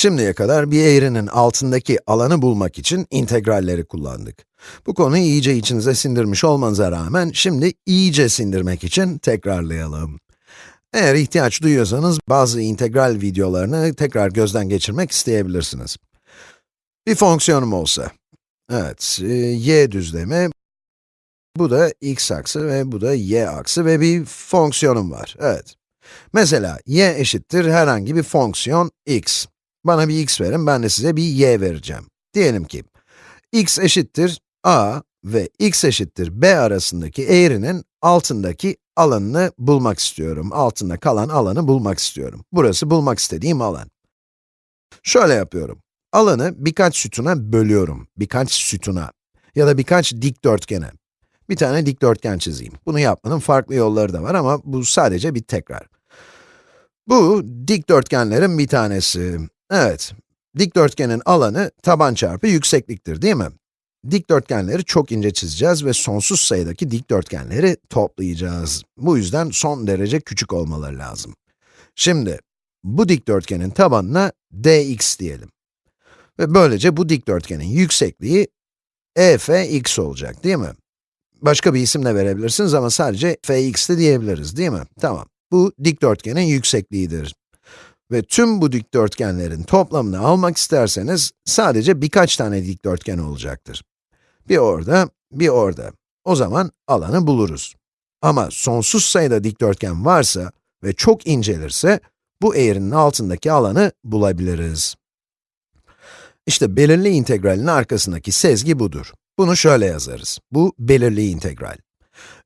Şimdiye kadar bir eğrinin altındaki alanı bulmak için integralleri kullandık. Bu konuyu iyice içinize sindirmiş olmanıza rağmen, şimdi iyice sindirmek için tekrarlayalım. Eğer ihtiyaç duyuyorsanız, bazı integral videolarını tekrar gözden geçirmek isteyebilirsiniz. Bir fonksiyonum olsa, evet, e, y düzlemi, bu da x aksı ve bu da y aksı ve bir fonksiyonum var, evet. Mesela, y eşittir herhangi bir fonksiyon x. Bana bir x verin, ben de size bir y vereceğim. Diyelim ki, x eşittir a ve x eşittir b arasındaki eğrinin altındaki alanını bulmak istiyorum. Altında kalan alanı bulmak istiyorum. Burası bulmak istediğim alan. Şöyle yapıyorum. Alanı birkaç sütuna bölüyorum. Birkaç sütuna. Ya da birkaç dikdörtgene. Bir tane dikdörtgen çizeyim. Bunu yapmanın farklı yolları da var ama bu sadece bir tekrar. Bu dikdörtgenlerin bir tanesi. Evet, dikdörtgenin alanı taban çarpı yüksekliktir değil mi? Dikdörtgenleri çok ince çizeceğiz ve sonsuz sayıdaki dikdörtgenleri toplayacağız. Bu yüzden son derece küçük olmaları lazım. Şimdi, bu dikdörtgenin tabanına dx diyelim. Ve böylece bu dikdörtgenin yüksekliği efx olacak değil mi? Başka bir isim de verebilirsiniz ama sadece fx de diyebiliriz değil mi? Tamam. Bu dikdörtgenin yüksekliğidir. Ve tüm bu dikdörtgenlerin toplamını almak isterseniz, sadece birkaç tane dikdörtgen olacaktır. Bir orada, bir orada. O zaman alanı buluruz. Ama sonsuz sayıda dikdörtgen varsa ve çok incelirse, bu eğrinin altındaki alanı bulabiliriz. İşte belirli integralin arkasındaki sezgi budur. Bunu şöyle yazarız. Bu belirli integral.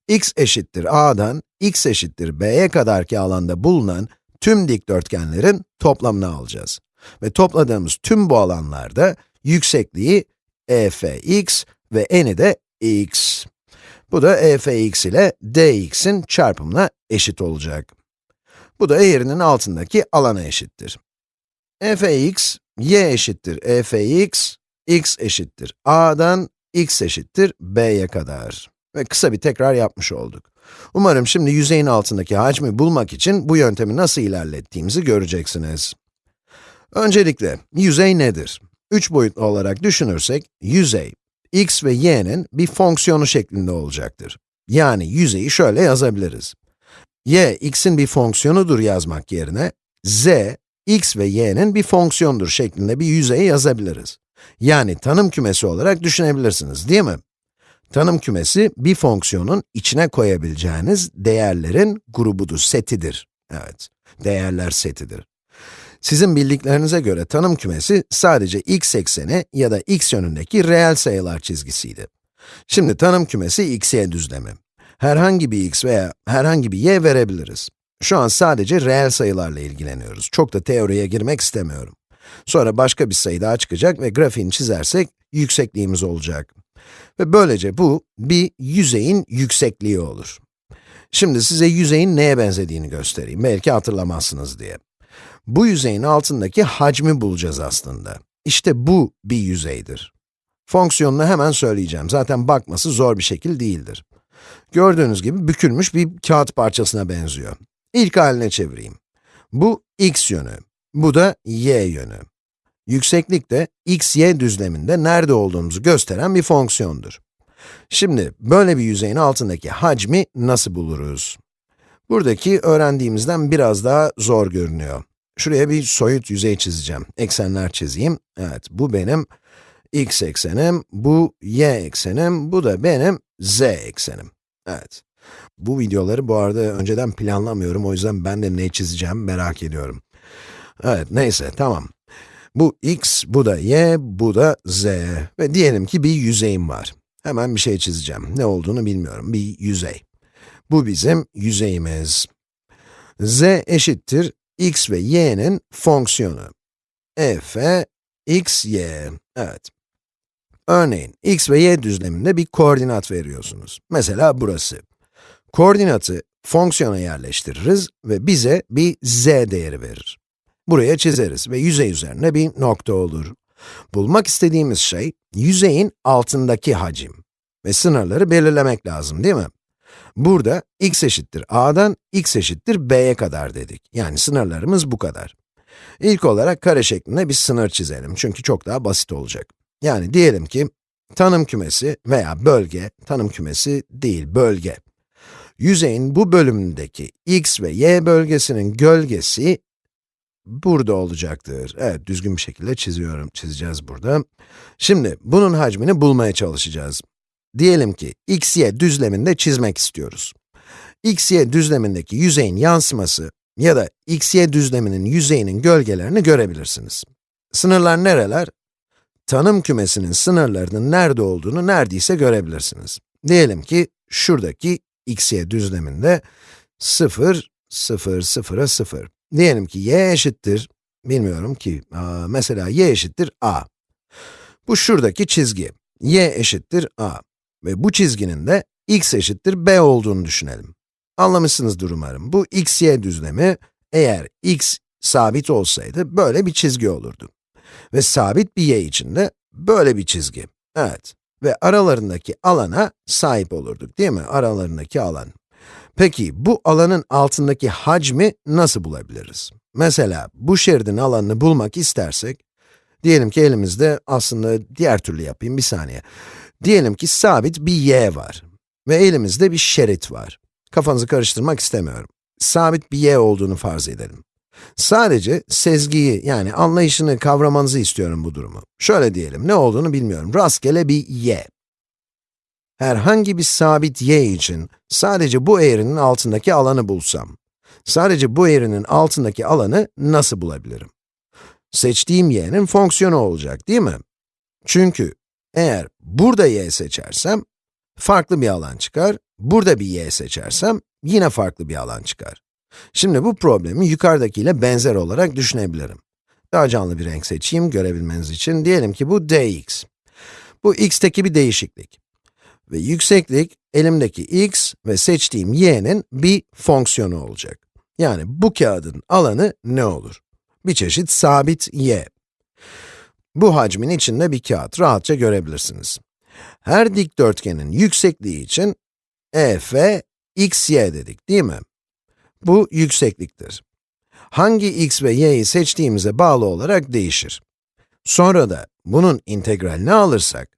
x eşittir a'dan x eşittir b'ye kadarki alanda bulunan tüm dikdörtgenlerin toplamını alacağız. Ve topladığımız tüm bu alanlarda yüksekliği e fx ve eni de x. Bu da e fx ile dx'in çarpımına eşit olacak. Bu da eğrinin altındaki alana eşittir. e fx, y eşittir e fx, x eşittir a'dan x eşittir b'ye kadar. Ve kısa bir tekrar yapmış olduk. Umarım şimdi yüzeyin altındaki hacmi bulmak için bu yöntemi nasıl ilerlettiğimizi göreceksiniz. Öncelikle, yüzey nedir? Üç boyutlu olarak düşünürsek, yüzey, x ve y'nin bir fonksiyonu şeklinde olacaktır. Yani yüzeyi şöyle yazabiliriz. y, x'in bir fonksiyonudur yazmak yerine, z, x ve y'nin bir fonksiyonudur şeklinde bir yüzey yazabiliriz. Yani tanım kümesi olarak düşünebilirsiniz, değil mi? Tanım kümesi, bir fonksiyonun içine koyabileceğiniz değerlerin grubudur, setidir. Evet, değerler setidir. Sizin bildiklerinize göre tanım kümesi sadece x ekseni ya da x yönündeki reel sayılar çizgisiydi. Şimdi tanım kümesi x-y düzlemi. Herhangi bir x veya herhangi bir y verebiliriz. Şu an sadece reel sayılarla ilgileniyoruz. Çok da teoriye girmek istemiyorum. Sonra başka bir sayı daha çıkacak ve grafiğini çizersek yüksekliğimiz olacak. Ve böylece bu, bir yüzeyin yüksekliği olur. Şimdi size yüzeyin neye benzediğini göstereyim, belki hatırlamazsınız diye. Bu yüzeyin altındaki hacmi bulacağız aslında. İşte bu bir yüzeydir. Fonksiyonunu hemen söyleyeceğim, zaten bakması zor bir şekil değildir. Gördüğünüz gibi bükülmüş bir kağıt parçasına benziyor. İlk haline çevireyim. Bu x yönü, bu da y yönü. Yükseklik de x, y düzleminde nerede olduğumuzu gösteren bir fonksiyondur. Şimdi, böyle bir yüzeyin altındaki hacmi nasıl buluruz? Buradaki öğrendiğimizden biraz daha zor görünüyor. Şuraya bir soyut yüzey çizeceğim. Eksenler çizeyim. Evet, bu benim x eksenim, bu y eksenim, bu da benim z eksenim. Evet. Bu videoları bu arada önceden planlamıyorum, o yüzden ben de ne çizeceğim merak ediyorum. Evet, neyse, tamam. Bu x, bu da y, bu da z. Ve diyelim ki bir yüzeyim var. Hemen bir şey çizeceğim. Ne olduğunu bilmiyorum. Bir yüzey. Bu bizim yüzeyimiz. z eşittir x ve y'nin fonksiyonu. f, x, y. Evet. Örneğin, x ve y düzleminde bir koordinat veriyorsunuz. Mesela burası. Koordinatı fonksiyona yerleştiririz ve bize bir z değeri verir. Buraya çizeriz ve yüzey üzerine bir nokta olur. Bulmak istediğimiz şey, yüzeyin altındaki hacim. Ve sınırları belirlemek lazım değil mi? Burada x eşittir a'dan x eşittir b'ye kadar dedik. Yani sınırlarımız bu kadar. İlk olarak kare şeklinde bir sınır çizelim çünkü çok daha basit olacak. Yani diyelim ki, tanım kümesi veya bölge, tanım kümesi değil, bölge. Yüzeyin bu bölümündeki x ve y bölgesinin gölgesi burada olacaktır. Evet, düzgün bir şekilde çiziyorum, çizeceğiz burada. Şimdi, bunun hacmini bulmaya çalışacağız. Diyelim ki, x, y düzleminde çizmek istiyoruz. x, y düzlemindeki yüzeyin yansıması ya da x, y düzleminin yüzeyinin gölgelerini görebilirsiniz. Sınırlar nereler? Tanım kümesinin sınırlarının nerede olduğunu neredeyse görebilirsiniz. Diyelim ki, şuradaki x, y düzleminde 0, 0, 0'a 0. Diyelim ki y eşittir, bilmiyorum ki, mesela y eşittir a. Bu şuradaki çizgi, y eşittir a. Ve bu çizginin de x eşittir b olduğunu düşünelim. Anlamışsınızdır umarım. Bu x, y düzlemi, eğer x sabit olsaydı, böyle bir çizgi olurdu. Ve sabit bir y için de böyle bir çizgi. Evet. Ve aralarındaki alana sahip olurduk, değil mi? Aralarındaki alan. Peki, bu alanın altındaki hacmi nasıl bulabiliriz? Mesela, bu şeridin alanını bulmak istersek, diyelim ki elimizde, aslında diğer türlü yapayım, bir saniye. Diyelim ki sabit bir y var ve elimizde bir şerit var. Kafanızı karıştırmak istemiyorum. Sabit bir y olduğunu farz edelim. Sadece sezgiyi, yani anlayışını kavramanızı istiyorum bu durumu. Şöyle diyelim, ne olduğunu bilmiyorum. Rastgele bir y. Herhangi bir sabit y için sadece bu eğrinin altındaki alanı bulsam, sadece bu eğrinin altındaki alanı nasıl bulabilirim? Seçtiğim y'nin fonksiyonu olacak, değil mi? Çünkü eğer burada y seçersem, farklı bir alan çıkar, burada bir y seçersem, yine farklı bir alan çıkar. Şimdi bu problemi yukarıdakiyle benzer olarak düşünebilirim. Daha canlı bir renk seçeyim görebilmeniz için. Diyelim ki bu dx. Bu x'teki bir değişiklik. Ve yükseklik, elimdeki x ve seçtiğim y'nin bir fonksiyonu olacak. Yani bu kağıdın alanı ne olur? Bir çeşit sabit y. Bu hacmin içinde bir kağıt, rahatça görebilirsiniz. Her dikdörtgenin yüksekliği için e, f, x, y dedik, değil mi? Bu yüksekliktir. Hangi x ve y'yi seçtiğimize bağlı olarak değişir. Sonra da bunun integralini alırsak,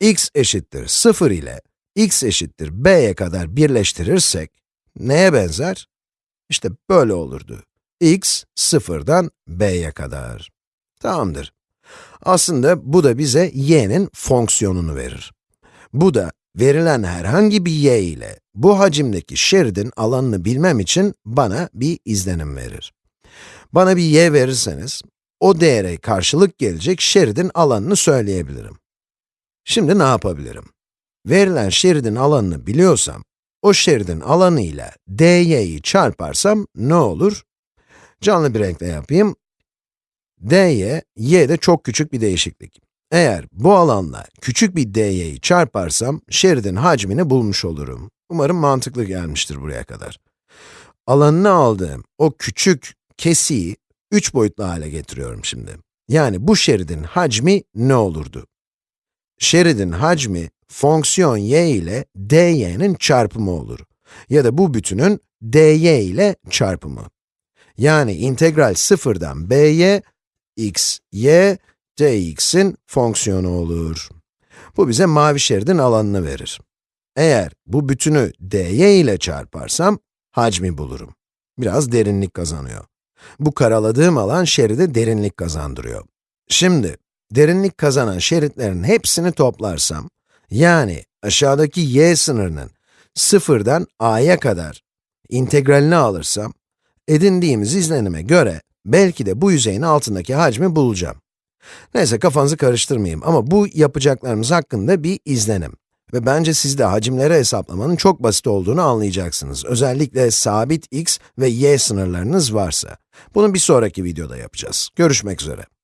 x eşittir 0 ile x eşittir b'ye kadar birleştirirsek, neye benzer? İşte böyle olurdu. x, 0'dan b'ye kadar. Tamamdır. Aslında bu da bize y'nin fonksiyonunu verir. Bu da verilen herhangi bir y ile bu hacimdeki şeridin alanını bilmem için bana bir izlenim verir. Bana bir y verirseniz, o değere karşılık gelecek şeridin alanını söyleyebilirim. Şimdi ne yapabilirim? Verilen şeridin alanını biliyorsam, o şeridin alanı ile dy'yi çarparsam ne olur? Canlı bir renkle yapayım. dy, y'de çok küçük bir değişiklik. Eğer bu alanla küçük bir dy'yi çarparsam, şeridin hacmini bulmuş olurum. Umarım mantıklı gelmiştir buraya kadar. Alanını aldığım o küçük kesiyi 3 boyutlu hale getiriyorum şimdi. Yani bu şeridin hacmi ne olurdu? Şeridin hacmi, fonksiyon y ile dy'nin çarpımı olur. Ya da bu bütünün dy ile çarpımı. Yani integral sıfırdan b'ye, x, y, dx'in fonksiyonu olur. Bu bize mavi şeridin alanını verir. Eğer bu bütünü dy ile çarparsam, hacmi bulurum. Biraz derinlik kazanıyor. Bu karaladığım alan şeride derinlik kazandırıyor. Şimdi, derinlik kazanan şeritlerin hepsini toplarsam, yani aşağıdaki y sınırının sıfırdan a'ya kadar integralini alırsam, edindiğimiz izlenime göre belki de bu yüzeyin altındaki hacmi bulacağım. Neyse kafanızı karıştırmayayım ama bu yapacaklarımız hakkında bir izlenim. Ve bence siz de hacimleri hesaplamanın çok basit olduğunu anlayacaksınız. Özellikle sabit x ve y sınırlarınız varsa. Bunu bir sonraki videoda yapacağız. Görüşmek üzere.